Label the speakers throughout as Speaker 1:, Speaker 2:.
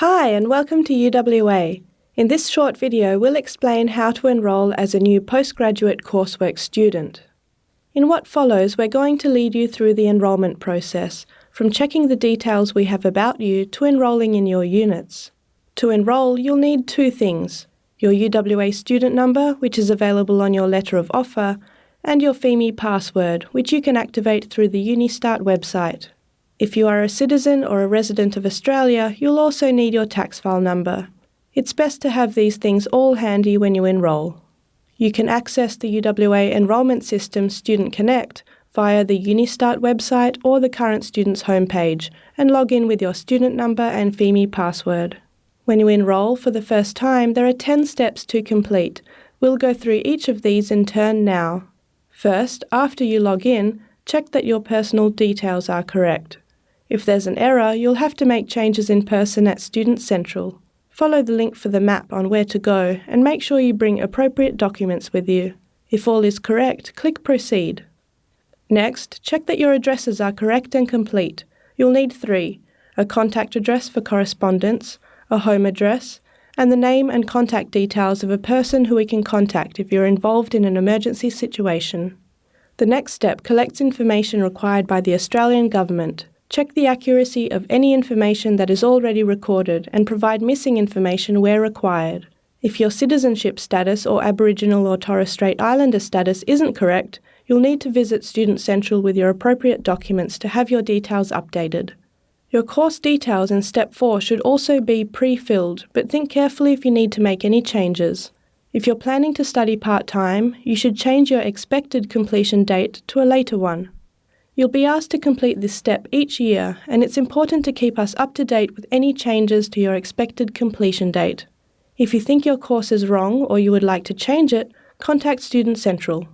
Speaker 1: Hi and welcome to UWA. In this short video we'll explain how to enrol as a new postgraduate coursework student. In what follows we're going to lead you through the enrolment process, from checking the details we have about you to enrolling in your units. To enrol you'll need two things, your UWA student number which is available on your letter of offer and your Pheme password which you can activate through the UniStart website. If you are a citizen or a resident of Australia, you'll also need your tax file number. It's best to have these things all handy when you enrol. You can access the UWA enrolment system Student Connect via the Unistart website or the current student's homepage and log in with your student number and Pheme password. When you enrol for the first time, there are 10 steps to complete. We'll go through each of these in turn now. First, after you log in, check that your personal details are correct. If there's an error, you'll have to make changes in person at Student Central. Follow the link for the map on where to go and make sure you bring appropriate documents with you. If all is correct, click Proceed. Next, check that your addresses are correct and complete. You'll need three, a contact address for correspondence, a home address, and the name and contact details of a person who we can contact if you're involved in an emergency situation. The next step collects information required by the Australian Government, Check the accuracy of any information that is already recorded and provide missing information where required. If your citizenship status or Aboriginal or Torres Strait Islander status isn't correct, you'll need to visit Student Central with your appropriate documents to have your details updated. Your course details in Step 4 should also be pre-filled, but think carefully if you need to make any changes. If you're planning to study part-time, you should change your expected completion date to a later one. You'll be asked to complete this step each year and it's important to keep us up to date with any changes to your expected completion date. If you think your course is wrong or you would like to change it, contact Student Central.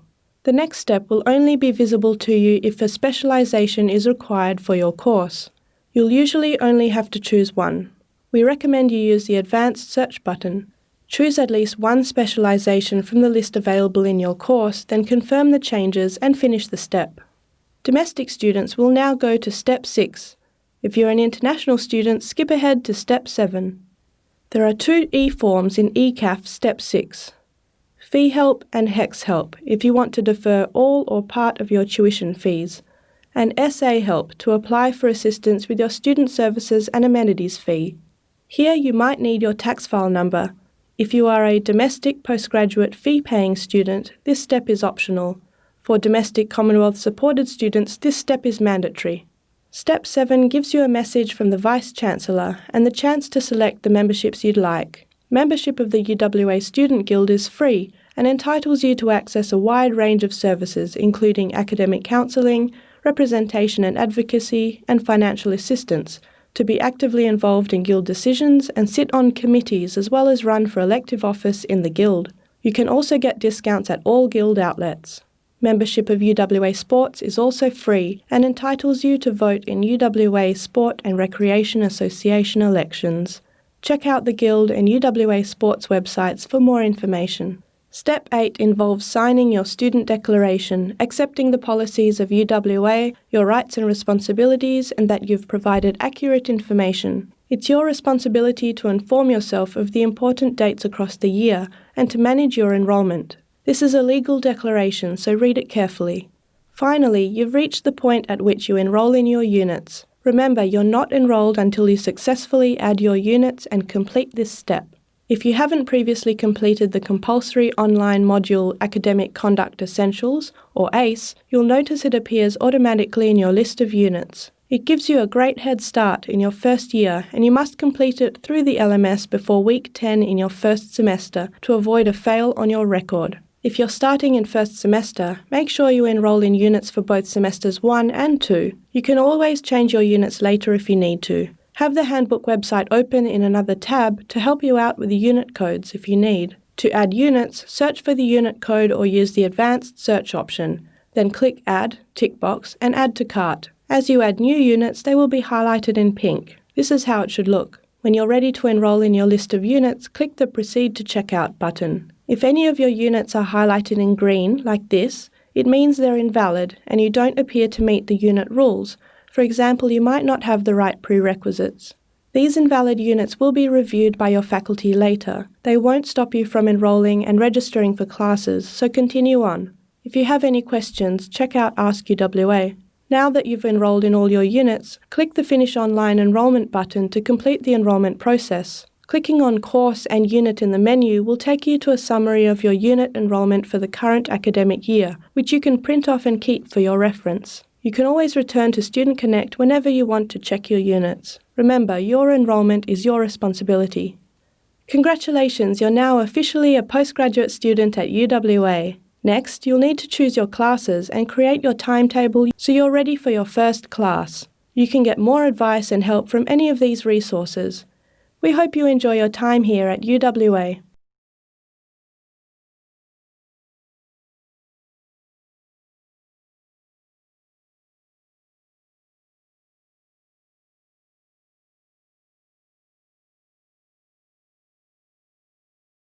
Speaker 1: The next step will only be visible to you if a specialisation is required for your course. You'll usually only have to choose one. We recommend you use the Advanced Search button. Choose at least one specialisation from the list available in your course, then confirm the changes and finish the step. Domestic students will now go to Step 6. If you're an international student, skip ahead to Step 7. There are two e-forms in ECAF Step 6. Fee Help and HECS Help if you want to defer all or part of your tuition fees, and SA Help to apply for assistance with your student services and amenities fee. Here you might need your tax file number. If you are a domestic postgraduate fee-paying student, this step is optional. For domestic Commonwealth supported students, this step is mandatory. Step 7 gives you a message from the Vice-Chancellor and the chance to select the memberships you'd like. Membership of the UWA Student Guild is free and entitles you to access a wide range of services including academic counselling, representation and advocacy, and financial assistance, to be actively involved in Guild decisions and sit on committees as well as run for elective office in the Guild. You can also get discounts at all Guild outlets. Membership of UWA Sports is also free and entitles you to vote in UWA Sport and Recreation Association elections. Check out the Guild and UWA Sports websites for more information. Step 8 involves signing your student declaration, accepting the policies of UWA, your rights and responsibilities, and that you've provided accurate information. It's your responsibility to inform yourself of the important dates across the year and to manage your enrolment. This is a legal declaration, so read it carefully. Finally, you've reached the point at which you enrol in your units. Remember, you're not enrolled until you successfully add your units and complete this step. If you haven't previously completed the compulsory online module Academic Conduct Essentials, or ACE, you'll notice it appears automatically in your list of units. It gives you a great head start in your first year and you must complete it through the LMS before week 10 in your first semester to avoid a fail on your record. If you're starting in first semester, make sure you enrol in units for both semesters 1 and 2. You can always change your units later if you need to. Have the handbook website open in another tab to help you out with the unit codes if you need. To add units, search for the unit code or use the advanced search option. Then click Add, tick box, and Add to Cart. As you add new units, they will be highlighted in pink. This is how it should look. When you're ready to enrol in your list of units, click the Proceed to Checkout button. If any of your units are highlighted in green, like this, it means they're invalid and you don't appear to meet the unit rules. For example, you might not have the right prerequisites. These invalid units will be reviewed by your faculty later. They won't stop you from enrolling and registering for classes, so continue on. If you have any questions, check out Ask UWA. Now that you've enrolled in all your units, click the Finish Online Enrolment button to complete the enrolment process. Clicking on Course and Unit in the menu will take you to a summary of your unit enrolment for the current academic year, which you can print off and keep for your reference. You can always return to Student Connect whenever you want to check your units. Remember, your enrolment is your responsibility. Congratulations, you're now officially a postgraduate student at UWA. Next, you'll need to choose your classes and create your timetable so you're ready for your first class. You can get more advice and help from any of these resources. We hope you enjoy your time here at UWA.